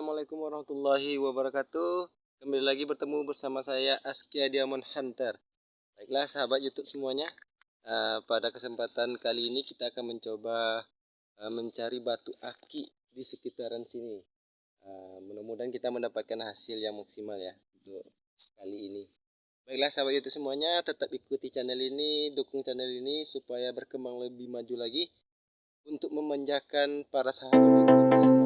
warahmatullahi wabarakatuh. Kembali lagi bertemu bersama saya Askia Diamond Hunter. Baiklah sahabat youtube semuanya. Uh, Pada kesempatan kali ini kita akan mencoba uh, mencari batu aki di sekitaran sini. Uh, Mudah-mudahan kita mendapatkan hasil yang maksimal ya Untuk kali ini. Baiklah sahabat youtube semuanya tetap ikuti channel ini Dukung channel ini supaya berkembang lebih maju lagi Untuk memanjakan para sahabat youtube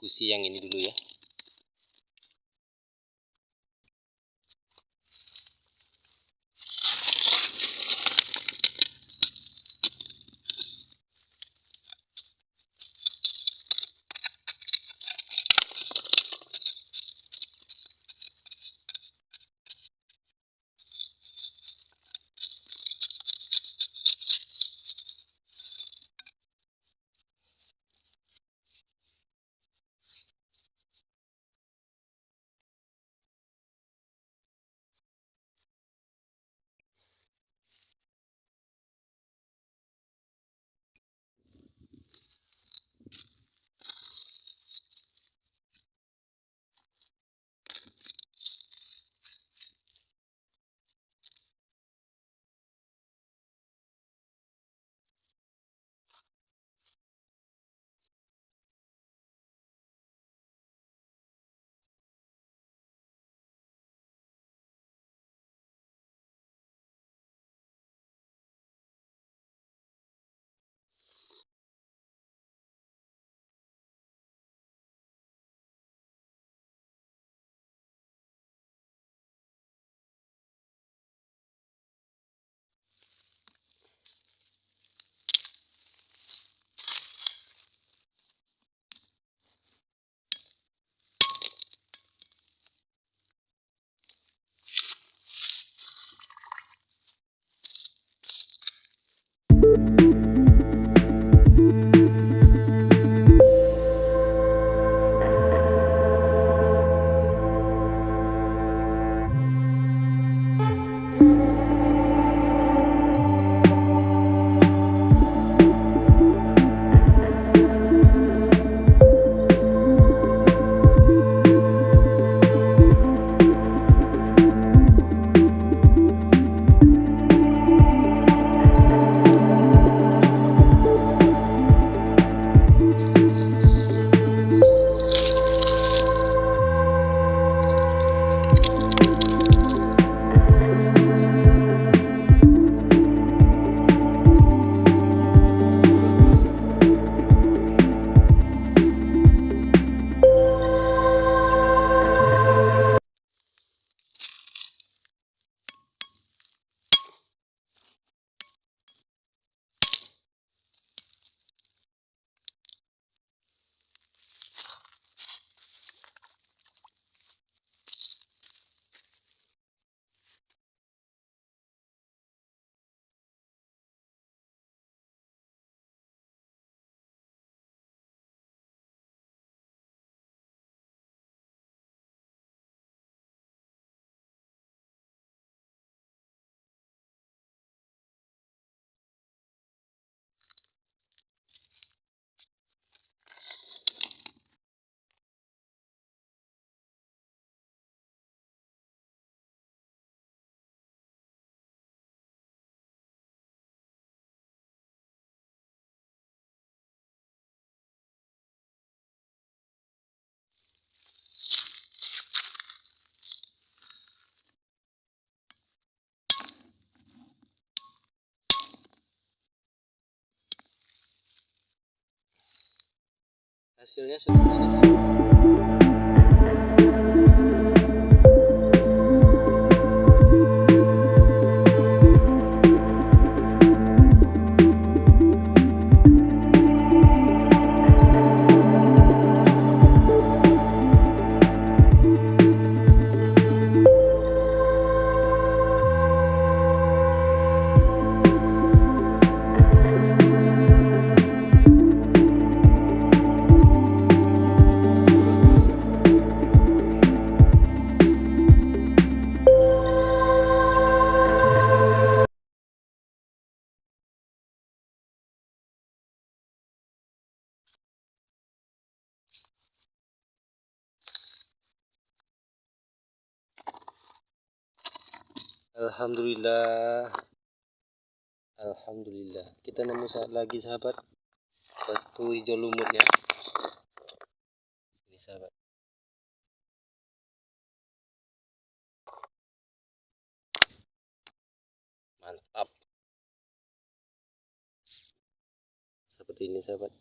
eksekusi yang ini dulu ya hasilnya seperti ini Alhamdulillah. Alhamdulillah. Kita nemu lagi sahabat. Batu hijau lumutnya ini sahabat. Mantap. Seperti ini sahabat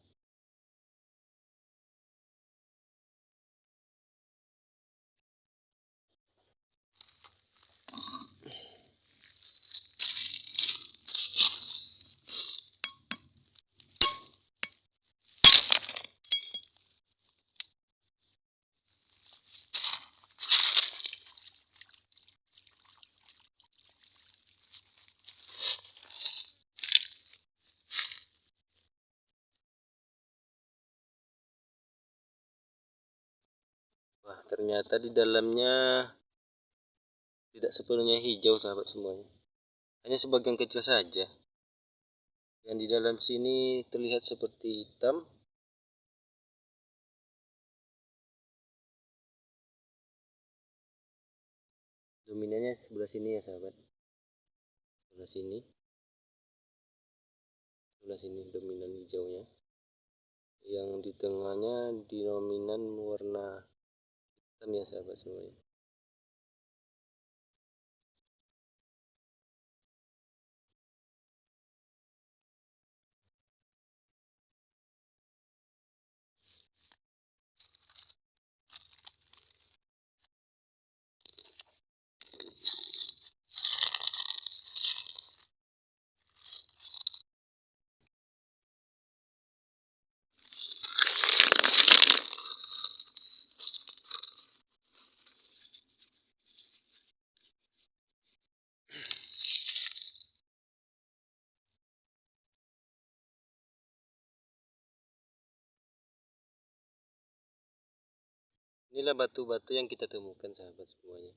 ternyata di dalamnya tidak sepenuhnya hijau sahabat semuanya. Hanya sebagian kecil saja. Yang di dalam sini terlihat seperti hitam. Dominannya sebelah sini ya sahabat. Sebelah sini. Sebelah sini dominan hijaunya. Yang di tengahnya dominan warna hitam ya sahabat semuanya Inilah batu-batu yang kita temukan sahabat semuanya.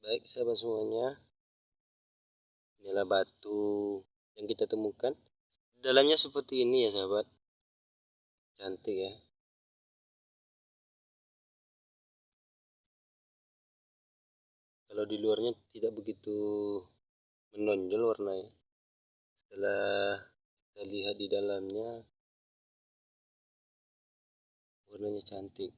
Baik sahabat semuanya. Inilah batu yang kita temukan. Dalamnya seperti ini ya sahabat cantik ya. Kalau di luarnya tidak begitu menonjol warnanya. Setelah kita lihat di dalamnya warnanya cantik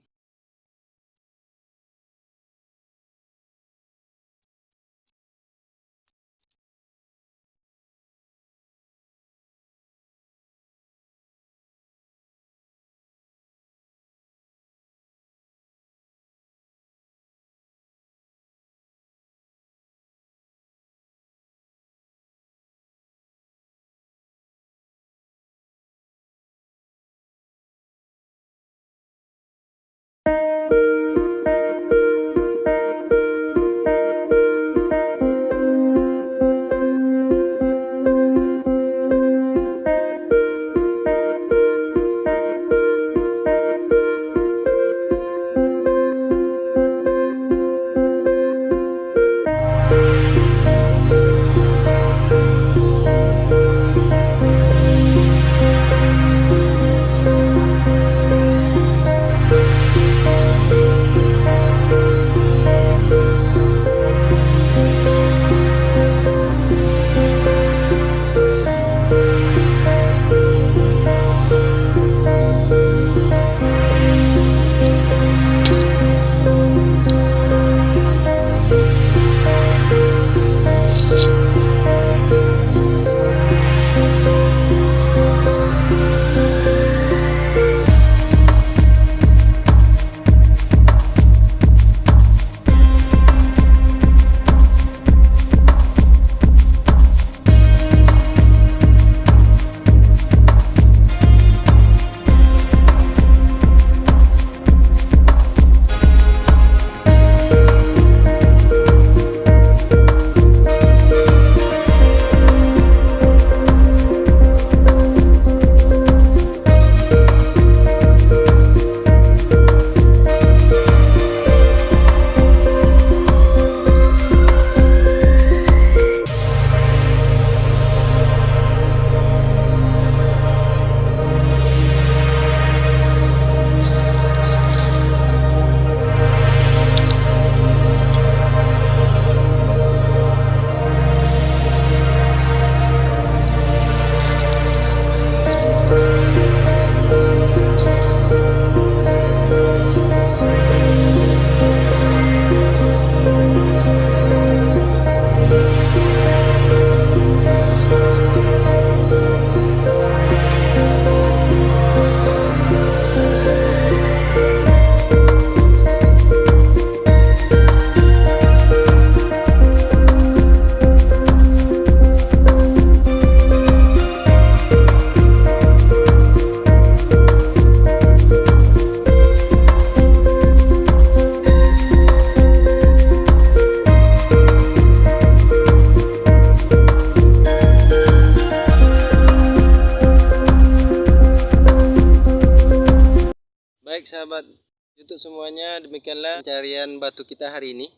semuanya, demikianlah pencarian batu kita hari ini.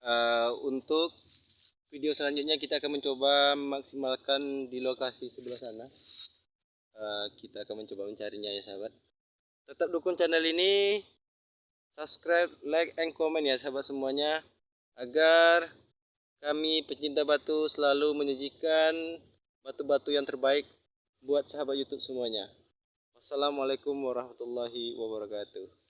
Uh, untuk video selanjutnya kita akan mencoba memaksimalkan di lokasi sebelah sana. Uh, kita akan mencoba mencarinya ya sahabat. Tetap dukung channel ini, subscribe, like, and comment ya sahabat semuanya, agar kami pecinta batu selalu menyajikan batu-batu yang terbaik buat sahabat YouTube semuanya. Wassalamualaikum warahmatullahi wabarakatuh.